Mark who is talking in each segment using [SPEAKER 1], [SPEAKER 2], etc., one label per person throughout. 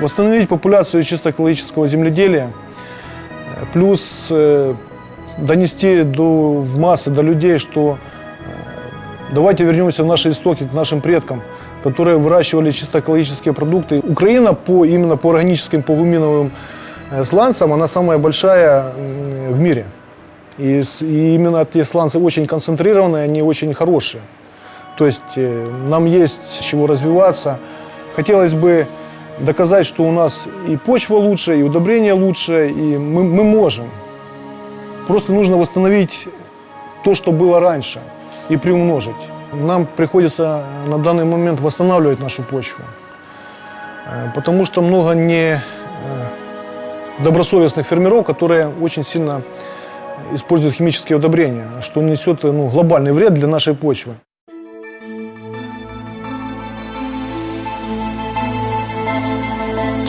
[SPEAKER 1] Восстановить популяцию чисто экологического земледелия, плюс э, донести до, в массы, до людей, что э, давайте вернемся в наши истоки, к нашим предкам, которые выращивали чисто экологические продукты. Украина по, именно по органическим, по гуминовым э, сланцам, она самая большая в мире. И, и именно эти сланцы очень концентрированные, они очень хорошие. То есть нам есть чего развиваться. Хотелось бы доказать, что у нас и почва лучше, и удобрения лучше, и мы, мы можем. Просто нужно восстановить то, что было раньше, и приумножить. Нам приходится на данный момент восстанавливать нашу почву, э, потому что много не э, добросовестных фермеров, которые очень сильно используют химические удобрения, что несет ну, глобальный вред для нашей почвы.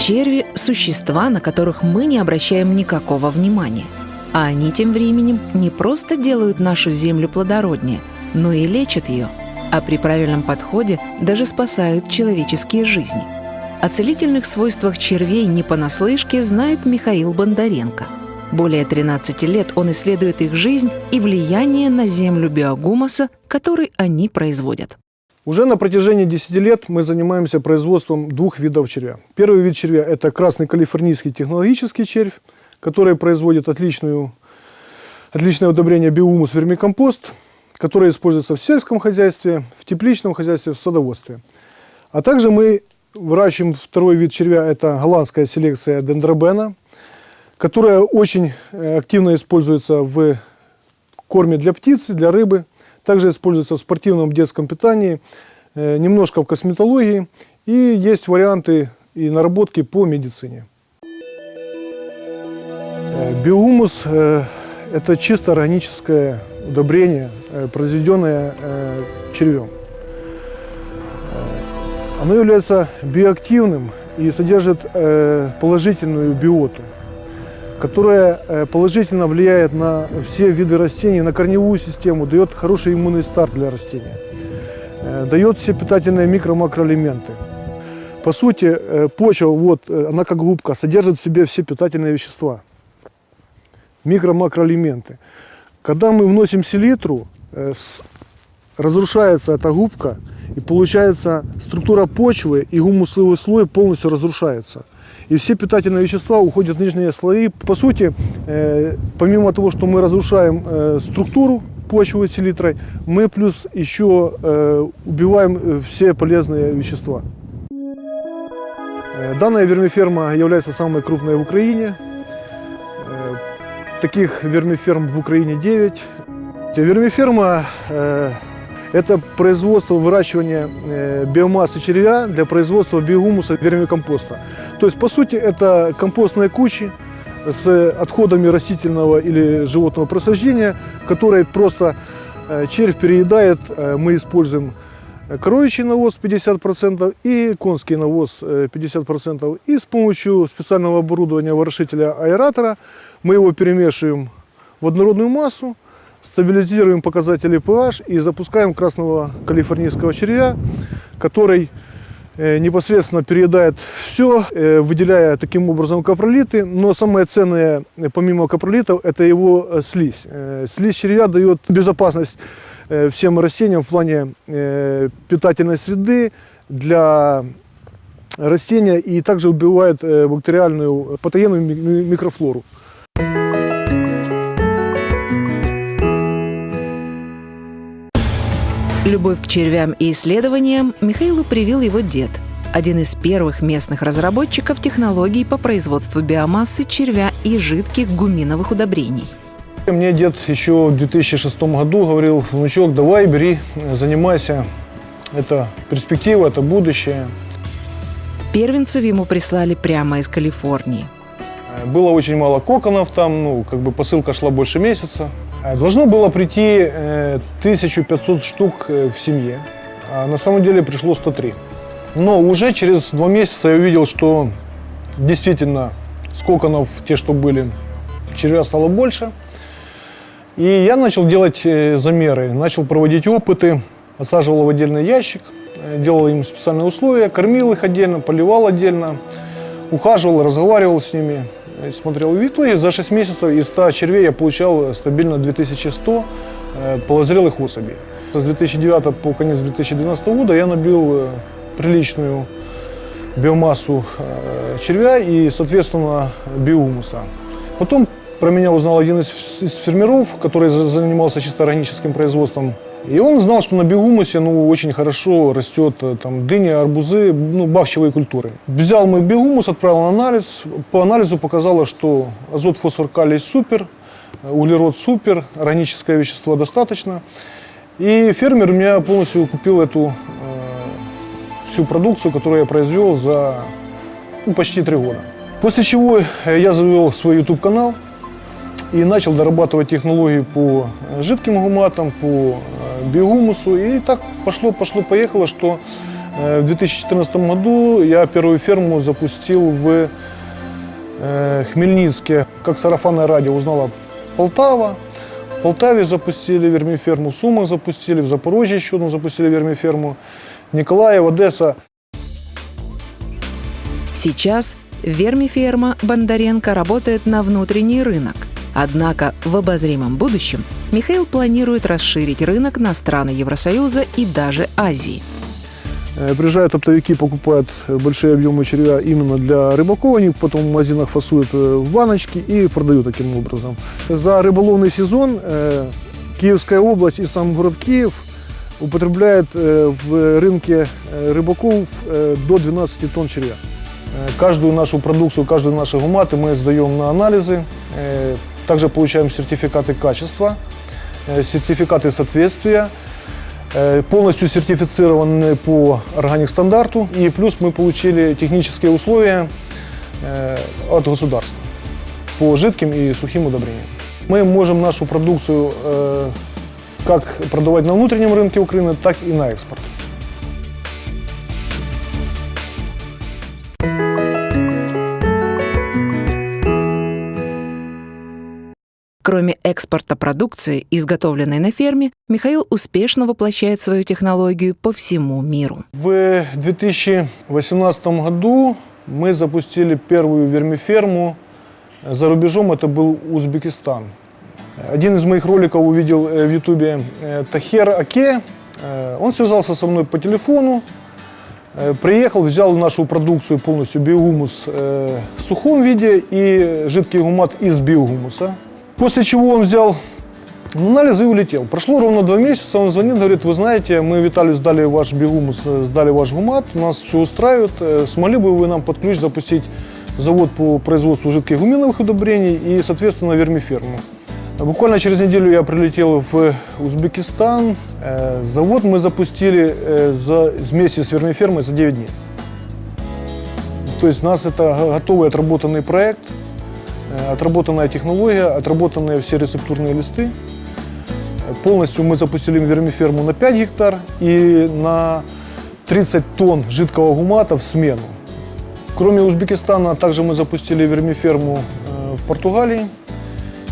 [SPEAKER 2] Черви – существа, на которых мы не обращаем никакого внимания. А они тем временем не просто делают нашу землю плодороднее, но и лечат ее, а при правильном подходе даже спасают человеческие жизни. О целительных свойствах червей не понаслышке знает Михаил Бондаренко. Более 13 лет он исследует их жизнь и влияние на землю биогумуса, который они производят.
[SPEAKER 1] Уже на протяжении 10 лет мы занимаемся производством двух видов червя. Первый вид червя – это красный калифорнийский технологический червь, который производит отличную, отличное удобрение биомус вермикомпост, которое используется в сельском хозяйстве, в тепличном хозяйстве, в садоводстве. А также мы выращиваем второй вид червя – это голландская селекция дендробена, которая очень э, активно используется в корме для птицы, для рыбы. Также используется в спортивном детском питании, э, немножко в косметологии. И есть варианты и наработки по медицине. Э, Биогумус э, – это чисто органическое удобрение, произведенное червем. Оно является биоактивным и содержит положительную биоту которая э, положительно влияет на все виды растений, на корневую систему, дает хороший иммунный старт для растения, э, дает все питательные микро-макроэлементы. По сути, э, почва, вот, она как губка, содержит в себе все питательные вещества, микро-макроэлементы. Когда мы вносим селитру, разрушается эта губка, и получается структура почвы и гумусовый слой полностью разрушается. И все питательные вещества уходят в нижние слои. По сути, э, помимо того, что мы разрушаем э, структуру почвы селитрой, мы плюс еще э, убиваем все полезные вещества. Данная вермиферма является самой крупной в Украине. Таких вермиферм в Украине 9. Вермиферма это производство выращивания э, биомассы червя для производства биогумуса вермикомпоста. То есть, по сути, это компостные кучи с отходами растительного или животного просаждения, которые просто э, червь переедает. Э, Мы используем коровичий навоз 50% и конский навоз э, 50%. И с помощью специального оборудования ворошителя аэратора мы его перемешиваем в однородную массу, стабилизируем показатели pH и запускаем красного калифорнийского червя, который э, непосредственно переедает все, э, выделяя таким образом капролиты. Но самое ценное, э, помимо капролитов, это его слизь. Слизь червя дает безопасность всем растениям в плане питательной среды для растения и также убивает бактериальную патогенную ми- ми- микрофлору.
[SPEAKER 2] Любовь к червям и исследованиям Михаилу привил его дед, один из первых местных разработчиков технологий по производству биомассы червя и жидких гуминовых удобрений.
[SPEAKER 1] Мне дед еще в 2006 году говорил, внучок, давай, бери, занимайся. Это перспектива, это будущее.
[SPEAKER 2] Первенцев ему прислали прямо из Калифорнии.
[SPEAKER 1] Было очень мало коконов там, ну, как бы посылка шла больше месяца. Э, Должно было прийти э, 1500 штук э, в семье, а на самом деле пришло 103. Но уже через два месяца я увидел, что действительно с коконов, те, что были, червя стало больше. И я начал делать э, замеры, начал проводить опыты, осаживал в отдельный ящик, э, делал им специальные условия, кормил их отдельно, поливал отдельно, ухаживал, разговаривал с ними, э, смотрел. И в итоге за 6 месяцев из 100 червей я получал стабильно 2100 э, полозрелых особей. С 2009 по конец 2012 года я набил э, приличную биомассу червя и, соответственно, биомуса. Потом про меня узнал один из, из фермеров, который за- занимался чисто органическим производством. И он знал, что на биогумусе ну, очень хорошо растет э, там, дыня, арбузы, ну, бахчевые культуры. Взял мой биогумус, отправил на анализ. По анализу показало, что азот, фосфор, калий супер, э, углерод супер, органическое вещество достаточно. И фермер у меня полностью купил эту э, всю продукцию, которую я произвел за ну, почти три года. После чего э, я завел свой YouTube-канал и начал дорабатывать технологии по жидким гуматам, по биогумусу. И так пошло, пошло, поехало, что э, в 2014 году я первую ферму запустил в э, Хмельницке. Как сарафанное радио узнала Полтава. В Полтаве запустили вермиферму, в Сумах запустили, в Запорожье еще одну запустили вермиферму, Николаев, Одесса.
[SPEAKER 2] Сейчас вермиферма Бондаренко работает на внутренний рынок. Однако в обозримом будущем Михаил планирует расширить рынок на страны Евросоюза и даже Азии.
[SPEAKER 1] Э, Приезжают оптовики, покупают э, большие объемы червя именно для рыбаков, они потом в магазинах фасуют э, в баночки и продают таким образом. За рыболовный сезон э, Киевская область и сам город Киев употребляет э, в рынке э, рыбаков э, до 12 тонн червя. Э, Каждую нашу продукцию, каждую наши гуматы мы сдаем на анализы. Э, Также получаем сертификаты качества, э, сертификаты соответствия. Полностью сертифицированы по органик стандарту. И плюс мы получили технические условия от государства по жидким и сухим удобрениям. Мы можем нашу продукцию как продавать на внутреннем рынке Украины, так и на экспорт.
[SPEAKER 2] Кроме экспорта продукции, изготовленной на ферме, Михаил успешно воплощает свою технологию по всему миру.
[SPEAKER 1] В 2018 году мы запустили первую вермиферму. За рубежом это был Узбекистан. Один из моих роликов увидел э, в ютубе э, Тахер Аке. Э, Он связался со мной по телефону, приехал, взял нашу продукцию полностью биогумус в сухом виде и жидкий гумат из биогумуса. После чего он взял анализы и улетел. Прошло ровно два месяца, он звонит, говорит, вы знаете, мы Виталию сдали ваш э, сдали ваш гумат, нас все устраивает, э, смогли бы вы нам под ключ запустить завод по производству жидких гуминовых удобрений и, соответственно, вермиферму. Буквально через неделю я прилетел в Узбекистан. Э, Завод мы запустили э, за, вместе с вермифермой за 9 дней. То есть у нас это го- готовый отработанный проект, отработанная технология, отработанные все рецептурные листы. Полностью мы запустили вермиферму на 5 гектар и на 30 тонн жидкого гумата в смену. Кроме Узбекистана, также мы запустили вермиферму э, в Португалии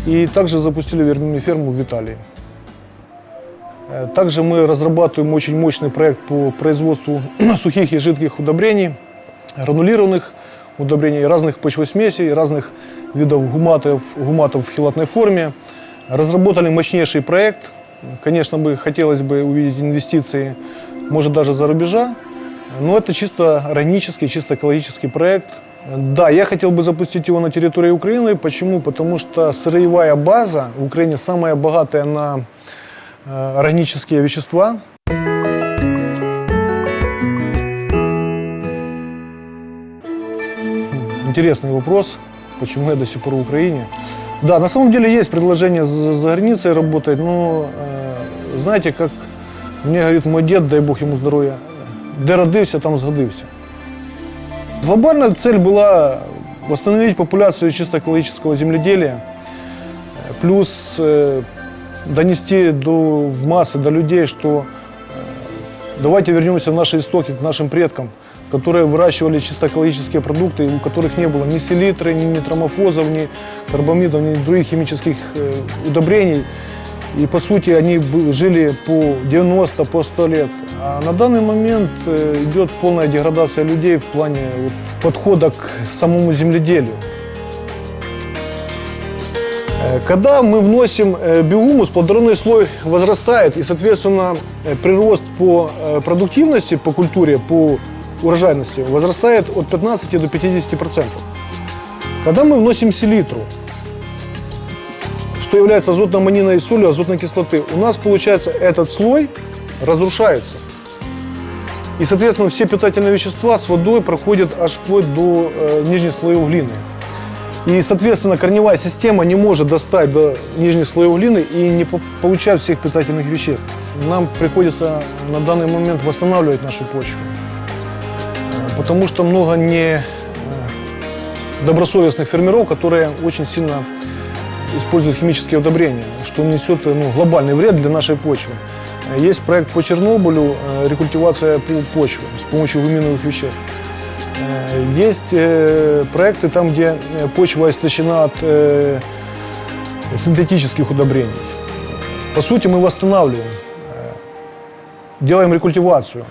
[SPEAKER 1] и также запустили вермиферму в Италии. Э, Также мы разрабатываем очень мощный проект по производству сухих и жидких удобрений, гранулированных удобрений, разных почвосмесей, разных видов гуматов, гуматов в хилатной форме. Разработали мощнейший проект. Конечно, бы хотелось бы увидеть инвестиции, может даже за рубежа, но это чисто органический, чисто экологический проект. Да, я хотел бы запустить его на территории Украины. Почему? Потому что сырьевая база в Украине самая богатая на э, органические вещества. Интересный вопрос, почему я до сих пор в Украине. Да, на самом деле есть предложение за, за границей работать, но э, знаете, как мне говорит мой дед, дай Бог ему здоровья, де родився, там згодився. Глобальная цель была восстановить популяцию чисто экологического земледелия, э, плюс э, донести до, в массы, до людей, что э, давайте вернемся в наши истоки, к нашим предкам, которые выращивали чисто экологические продукты, у которых не было ни селитры, ни нитромофозов, ни карбамидов, ни других химических э, удобрений. И по сути они жили по 90, по 100 лет. А на данный момент э, идет полная деградация людей в плане вот, подхода к самому земледелию. Э, Когда мы вносим биогумус, плодородный слой возрастает, и, соответственно, прирост по продуктивности, по культуре, по урожайности возрастает от 15 до 50 процентов. Когда мы вносим селитру, что является азотно-аммониной солью азотной кислоты, у нас, получается, этот слой разрушается. И, соответственно, все питательные вещества с водой проходят аж вплоть до э, нижних слоев глины. И, соответственно, корневая система не может достать до нижних слоев глины и не по- получает всех питательных веществ. Нам приходится на данный момент восстанавливать нашу почву, потому что много не э, добросовестных фермеров, которые очень сильно используют химические удобрения, что несет э, ну, глобальный вред для нашей почвы. Э, Есть проект по Чернобылю, рекультивация по- почвы с помощью гуминовых веществ. Есть проекты там, где почва истощена от синтетических удобрений. По сути, мы восстанавливаем, делаем рекультивацию.